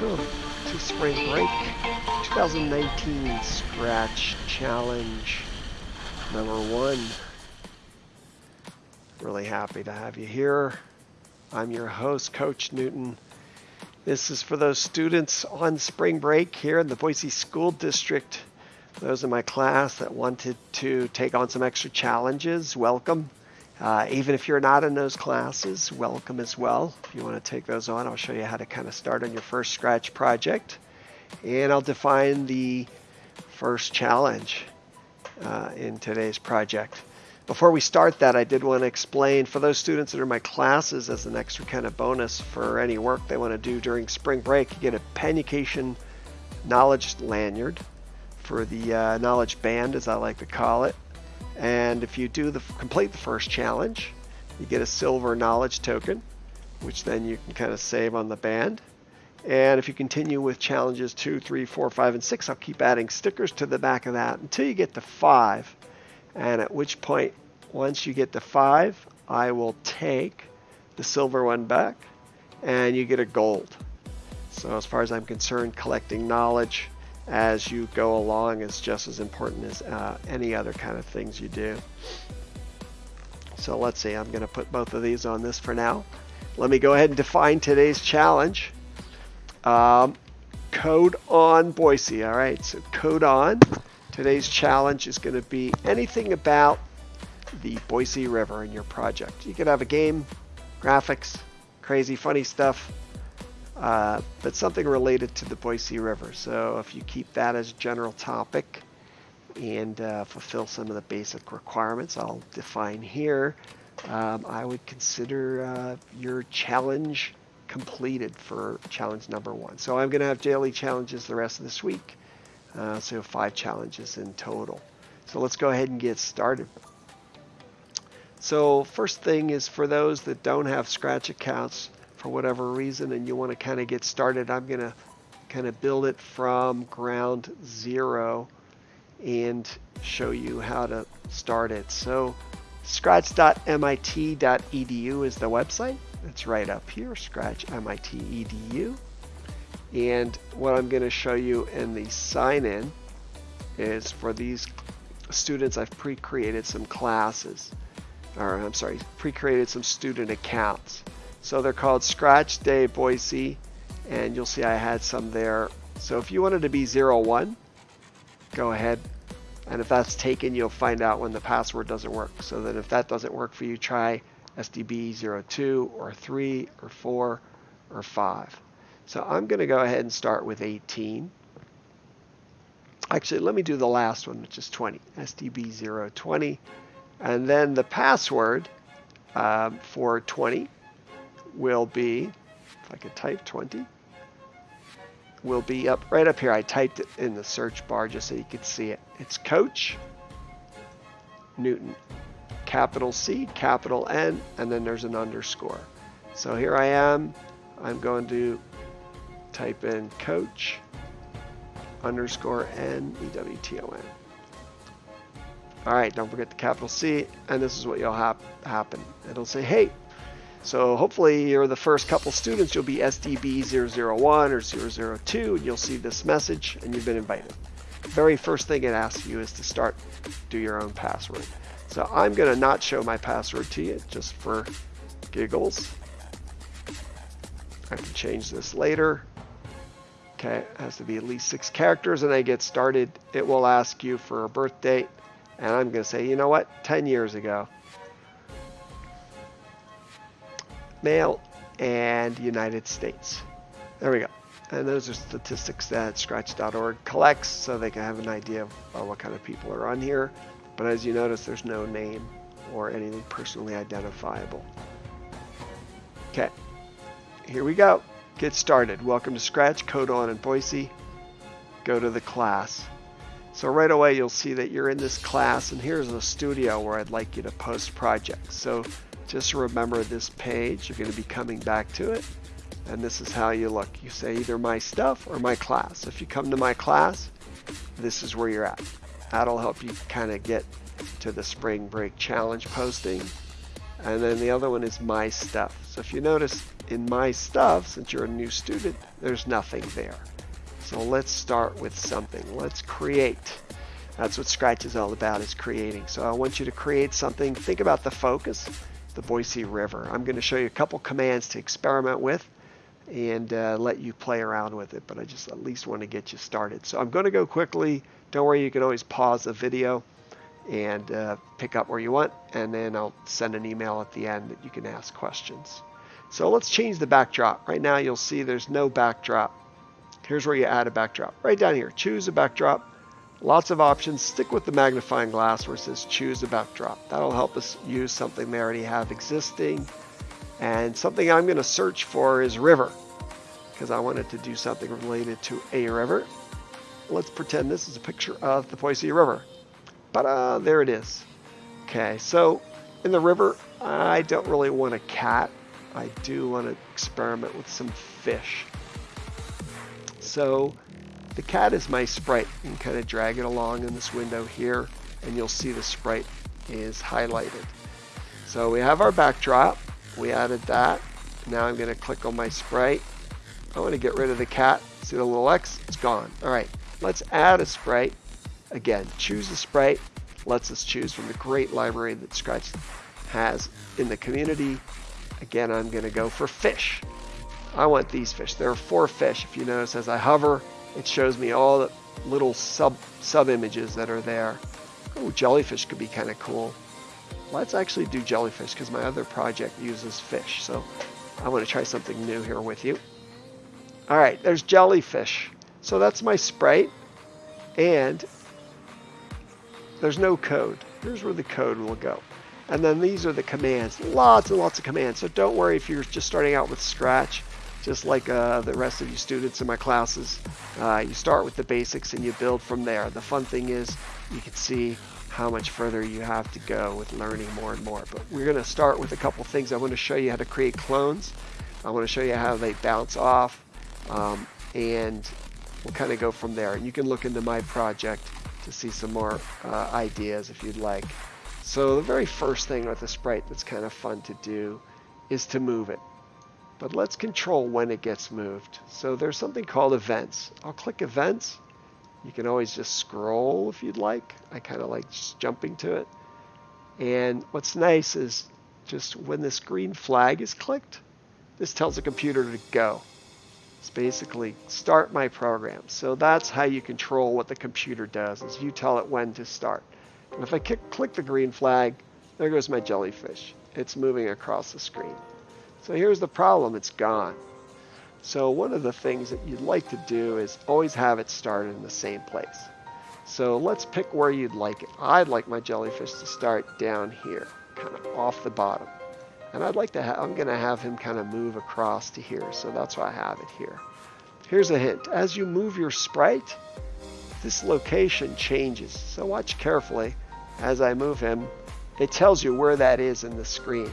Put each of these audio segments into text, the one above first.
welcome to Spring Break 2019 Scratch Challenge number one. Really happy to have you here. I'm your host, Coach Newton. This is for those students on spring break here in the Boise School District. Those in my class that wanted to take on some extra challenges, welcome. Uh, even if you're not in those classes, welcome as well. If you want to take those on, I'll show you how to kind of start on your first Scratch project. And I'll define the first challenge uh, in today's project. Before we start that, I did want to explain for those students that are in my classes as an extra kind of bonus for any work they want to do during spring break, you get a Pennucation knowledge lanyard for the uh, knowledge band, as I like to call it. And if you do the complete the first challenge, you get a silver knowledge token, which then you can kind of save on the band. And if you continue with challenges two, three, four, five, and six, I'll keep adding stickers to the back of that until you get to five. And at which point, once you get to five, I will take the silver one back and you get a gold. So as far as I'm concerned, collecting knowledge as you go along is just as important as uh, any other kind of things you do. So let's see, I'm going to put both of these on this for now. Let me go ahead and define today's challenge. Um, code on Boise. All right, so code on. Today's challenge is going to be anything about the Boise River in your project. You could have a game, graphics, crazy funny stuff, uh, but something related to the Boise River. So if you keep that as general topic and uh, fulfill some of the basic requirements I'll define here, um, I would consider uh, your challenge completed for challenge number one. So I'm going to have daily challenges the rest of this week. Uh, so five challenges in total. So let's go ahead and get started. So first thing is for those that don't have Scratch accounts, for whatever reason and you want to kind of get started, I'm going to kind of build it from ground zero and show you how to start it. So scratch.mit.edu is the website. It's right up here, scratch.mit.edu. And what I'm going to show you in the sign in is for these students, I've pre-created some classes, or I'm sorry, pre-created some student accounts. So they're called Scratch Day Boise, and you'll see I had some there. So if you wanted to be 01, go ahead. And if that's taken, you'll find out when the password doesn't work. So that if that doesn't work for you, try SDB02 or 3 or 4 or 5. So I'm going to go ahead and start with 18. Actually, let me do the last one, which is 20, SDB020. And then the password um, for 20 will be, if I could type 20, will be up right up here. I typed it in the search bar just so you could see it. It's Coach Newton, capital C, capital N, and then there's an underscore. So here I am. I'm going to type in Coach underscore N E W T O N. All right, don't forget the capital C, and this is what you'll have happen. It'll say, hey, so hopefully you're the first couple students, you'll be SDB001 or 002, and you'll see this message and you've been invited. The very first thing it asks you is to start, do your own password. So I'm gonna not show my password to you just for giggles. I can change this later. Okay, it has to be at least six characters and I get started. It will ask you for a birth date and I'm gonna say, you know what, 10 years ago. Male, and United States. There we go. And those are statistics that Scratch.org collects so they can have an idea of uh, what kind of people are on here. But as you notice, there's no name or anything personally identifiable. Okay, here we go. Get started. Welcome to Scratch, Code On in Boise. Go to the class. So right away you'll see that you're in this class and here's the studio where I'd like you to post projects. So just remember this page. You're going to be coming back to it. And this is how you look. You say either my stuff or my class. If you come to my class, this is where you're at. That'll help you kind of get to the spring break challenge posting. And then the other one is my stuff. So if you notice in my stuff, since you're a new student, there's nothing there. So let's start with something. Let's create. That's what Scratch is all about, is creating. So I want you to create something. Think about the focus, the Boise River. I'm going to show you a couple commands to experiment with and uh, let you play around with it, but I just at least want to get you started. So I'm going to go quickly. Don't worry, you can always pause the video and uh, pick up where you want, and then I'll send an email at the end that you can ask questions. So let's change the backdrop. Right now you'll see there's no backdrop. Here's where you add a backdrop. Right down here, choose a backdrop. Lots of options. Stick with the magnifying glass where it says choose a backdrop. That'll help us use something they already have existing. And something I'm going to search for is river because I wanted to do something related to a river. Let's pretend this is a picture of the Boise River. But there it is. Okay, so in the river, I don't really want a cat. I do want to experiment with some fish. So the cat is my sprite. You can kind of drag it along in this window here, and you'll see the sprite is highlighted. So we have our backdrop. We added that. Now I'm going to click on my sprite. I want to get rid of the cat. See the little X? It's gone. All right, let's add a sprite. Again, choose a sprite. Lets us choose from the great library that Scratch has in the community. Again, I'm going to go for fish. I want these fish. There are four fish. If you notice, as I hover, it shows me all the little sub sub images that are there. Oh, jellyfish could be kind of cool. Let's actually do jellyfish because my other project uses fish. So I want to try something new here with you. All right, there's jellyfish. So that's my sprite. And there's no code. Here's where the code will go. And then these are the commands. Lots and lots of commands. So don't worry if you're just starting out with Scratch. Just like uh, the rest of you students in my classes, uh, you start with the basics and you build from there. The fun thing is you can see how much further you have to go with learning more and more. But we're going to start with a couple things. I want to show you how to create clones. I want to show you how they bounce off. Um, and we'll kind of go from there. And you can look into my project to see some more uh, ideas if you'd like. So the very first thing with a sprite that's kind of fun to do is to move it. But let's control when it gets moved. So there's something called events. I'll click events. You can always just scroll if you'd like. I kind of like just jumping to it. And what's nice is just when this green flag is clicked, this tells the computer to go. It's basically start my program. So that's how you control what the computer does is you tell it when to start. And if I click the green flag, there goes my jellyfish. It's moving across the screen. So here's the problem, it's gone. So one of the things that you'd like to do is always have it started in the same place. So let's pick where you'd like it. I'd like my jellyfish to start down here, kind of off the bottom. And I'd like to have, I'm going to have him kind of move across to here. So that's why I have it here. Here's a hint. As you move your sprite, this location changes. So watch carefully as I move him. It tells you where that is in the screen.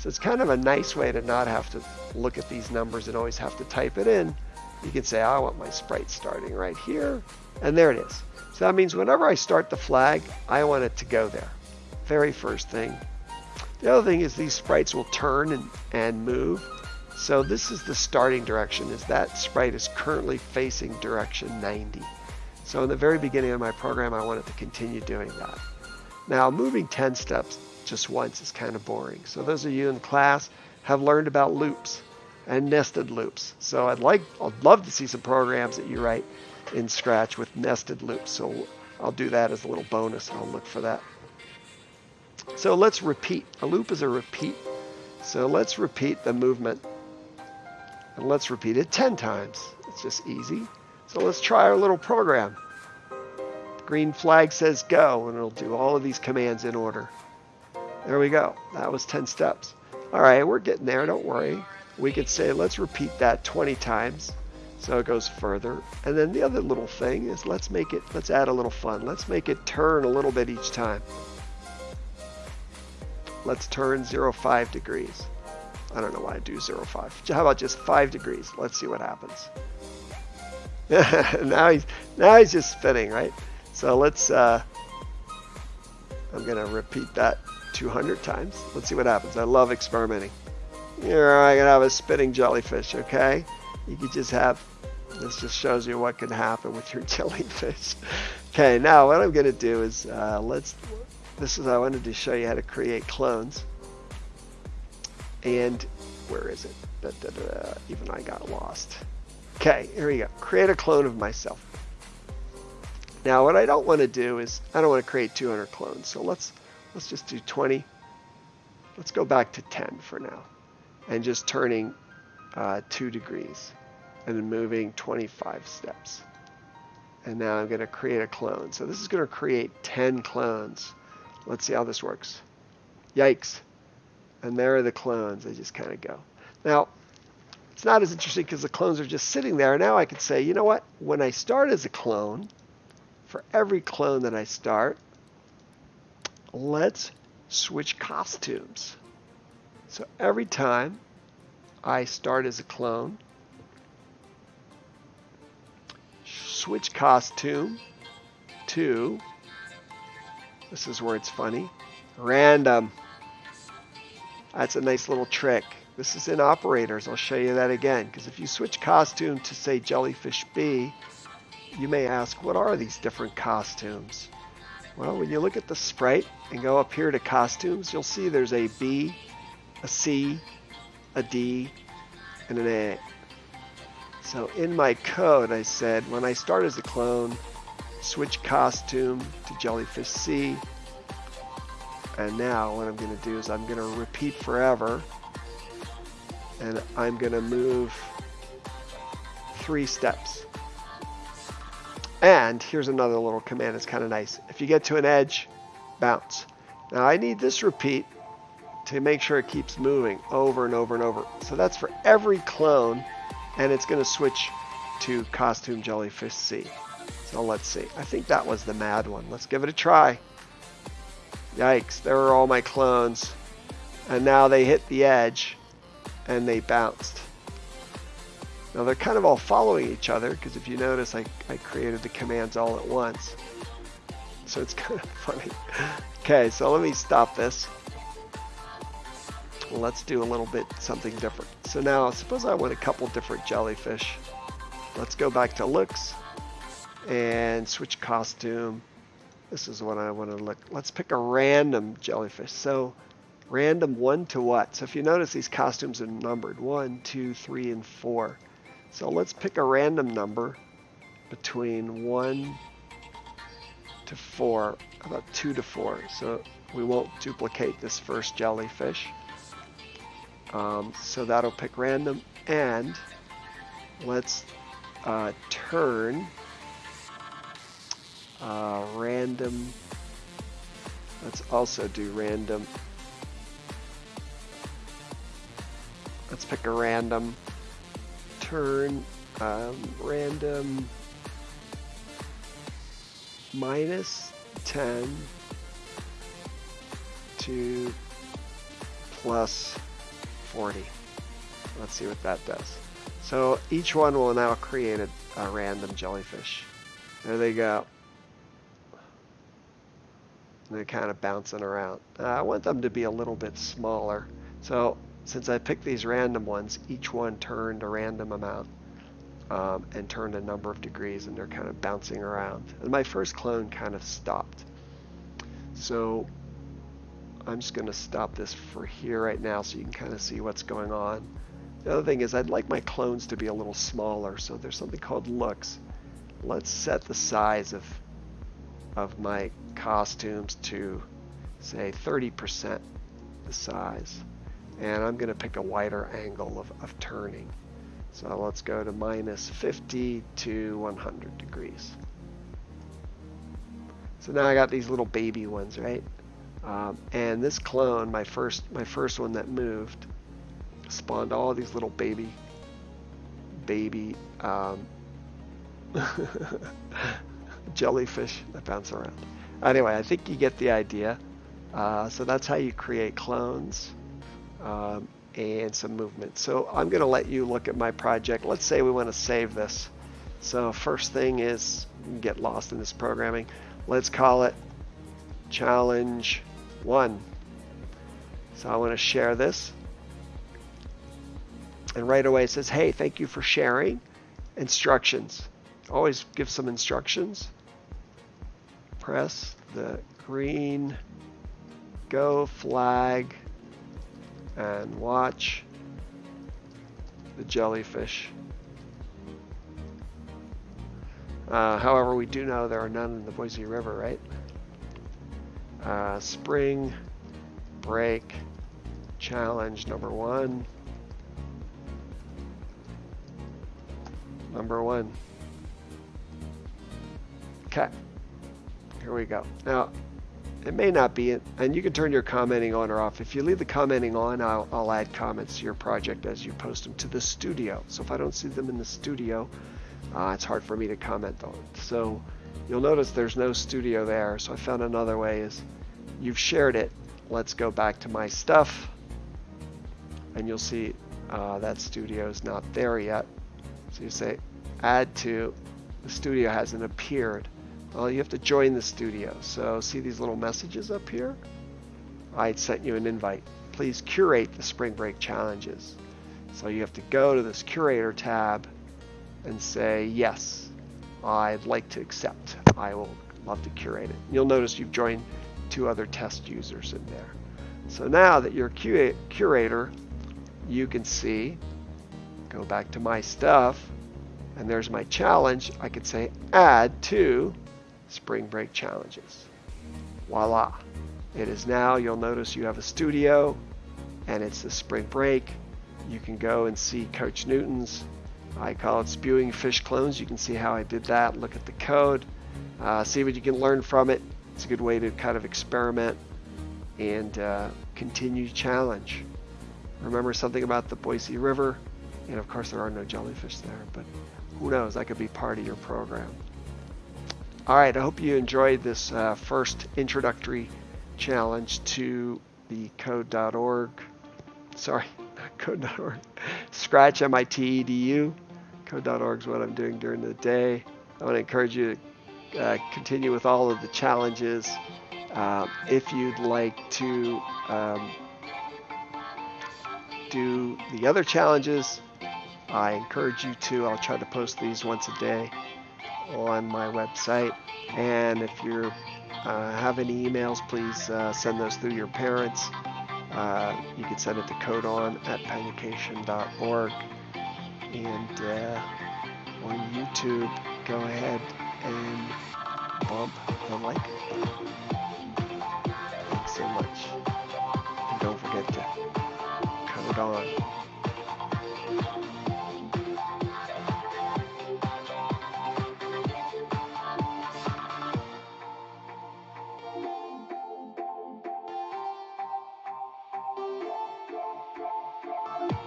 So it's kind of a nice way to not have to look at these numbers and always have to type it in. You can say, I want my sprite starting right here. And there it is. So that means whenever I start the flag, I want it to go there. Very first thing. The other thing is these sprites will turn and, and move. So this is the starting direction, is that sprite is currently facing direction 90. So in the very beginning of my program, I wanted to continue doing that. Now moving 10 steps just once is kind of boring. So those of you in class have learned about loops and nested loops. So I'd like, I'd love to see some programs that you write in Scratch with nested loops. So I'll do that as a little bonus. I'll look for that. So let's repeat. A loop is a repeat. So let's repeat the movement. And let's repeat it 10 times. It's just easy. So let's try our little program. Green flag says go, and it'll do all of these commands in order. There we go. That was 10 steps. All right, we're getting there. Don't worry. We could say, let's repeat that 20 times. So it goes further. And then the other little thing is let's make it, let's add a little fun. Let's make it turn a little bit each time. Let's turn 0, 5 degrees. I don't know why I do 0, 5. How about just 5 degrees? Let's see what happens. now he's now he's just spinning, right? So let's uh, I'm gonna repeat that 200 times. Let's see what happens. I love experimenting. you're not have a spinning jellyfish, okay? You could just have, this just shows you what can happen with your jellyfish. okay, now what I'm gonna do is, uh, let's, this is, I wanted to show you how to create clones. And where is it? Da, da, da, even I got lost. Okay, here we go. Create a clone of myself. Now what I don't want to do is, I don't want to create 200 clones. So let's, let's just do 20. Let's go back to 10 for now. And just turning uh, 2 degrees. And then moving 25 steps. And now I'm going to create a clone. So this is going to create 10 clones. Let's see how this works. Yikes. And there are the clones. They just kind of go. Now, it's not as interesting because the clones are just sitting there. Now I can say, you know what? When I start as a clone, for every clone that I start, let's switch costumes. So every time I start as a clone, switch costume to, this is where it's funny, random. That's a nice little trick. This is in operators. I'll show you that again. Because if you switch costume to say Jellyfish B, you may ask, what are these different costumes? Well, when you look at the sprite and go up here to costumes, you'll see there's a B, a C, a D, and an A. So in my code, I said, when I start as a clone, switch costume to Jellyfish C, and now what I'm going to do is I'm going to repeat forever. And I'm going to move three steps. And here's another little command that's kind of nice. If you get to an edge, bounce. Now I need this repeat to make sure it keeps moving over and over and over. So that's for every clone, and it's going to switch to Costume Jellyfish C. So let's see. I think that was the mad one. Let's give it a try. Yikes, there are all my clones. And now they hit the edge and they bounced. Now they're kind of all following each other because if you notice I, I created the commands all at once. So it's kind of funny. okay, so let me stop this. Let's do a little bit something different. So now suppose I want a couple different jellyfish. Let's go back to looks and switch costume this is what I want to look. Let's pick a random jellyfish. So random one to what? So if you notice these costumes are numbered one, two, three, and four. So let's pick a random number between one to four, about two to four. So we won't duplicate this first jellyfish. Um, so that'll pick random and let's uh, turn uh, random. Let's also do random. Let's pick a random turn. Um, random minus 10 to plus 40. Let's see what that does. So each one will now create a, a random jellyfish. There they go they're kind of bouncing around. Uh, I want them to be a little bit smaller. So since I picked these random ones, each one turned a random amount um, and turned a number of degrees and they're kind of bouncing around. And my first clone kind of stopped. So I'm just going to stop this for here right now so you can kind of see what's going on. The other thing is I'd like my clones to be a little smaller. So there's something called looks. Let's set the size of of my costumes to say 30% the size. And I'm going to pick a wider angle of, of turning. So let's go to minus 50 to 100 degrees. So now I got these little baby ones, right? Um, and this clone, my first, my first one that moved, spawned all these little baby, baby um, jellyfish that bounce around. Anyway, I think you get the idea. Uh, so that's how you create clones um, and some movement. So I'm going to let you look at my project. Let's say we want to save this. So first thing is get lost in this programming. Let's call it challenge one. So I want to share this and right away it says, hey, thank you for sharing. Instructions. Always give some instructions. Press the green go flag and watch the jellyfish. Uh, however, we do know there are none in the Boise River, right? Uh, spring break challenge number one. Number one. Okay. Here we go. Now, it may not be, and you can turn your commenting on or off. If you leave the commenting on, I'll, I'll add comments to your project as you post them to the studio. So if I don't see them in the studio, uh, it's hard for me to comment on. So you'll notice there's no studio there. So I found another way is you've shared it. Let's go back to my stuff and you'll see uh, that studio is not there yet. So you say add to, the studio hasn't appeared. Well, you have to join the studio. So see these little messages up here? I sent you an invite. Please curate the spring break challenges. So you have to go to this curator tab and say, yes, I'd like to accept. I will love to curate it. You'll notice you've joined two other test users in there. So now that you're a curator, you can see, go back to my stuff, and there's my challenge. I could say add to spring break challenges. Voila. It is now, you'll notice you have a studio and it's the spring break. You can go and see Coach Newton's I call it spewing fish clones. You can see how I did that. Look at the code. Uh, see what you can learn from it. It's a good way to kind of experiment and uh, continue challenge. Remember something about the Boise River. And of course, there are no jellyfish there, but who knows? That could be part of your program. All right, I hope you enjoyed this uh, first introductory challenge to the code.org. Sorry, code.org. Scratch MIT EDU. Code.org is what I'm doing during the day. I want to encourage you to uh, continue with all of the challenges. Uh, if you'd like to um, do the other challenges, I encourage you to. I'll try to post these once a day on my website. And if you uh, have any emails, please uh, send those through your parents. Uh, you can send it to codon at pennecation.org. And uh, on YouTube, go ahead and bump the like button. Thanks so much. And don't forget to code on.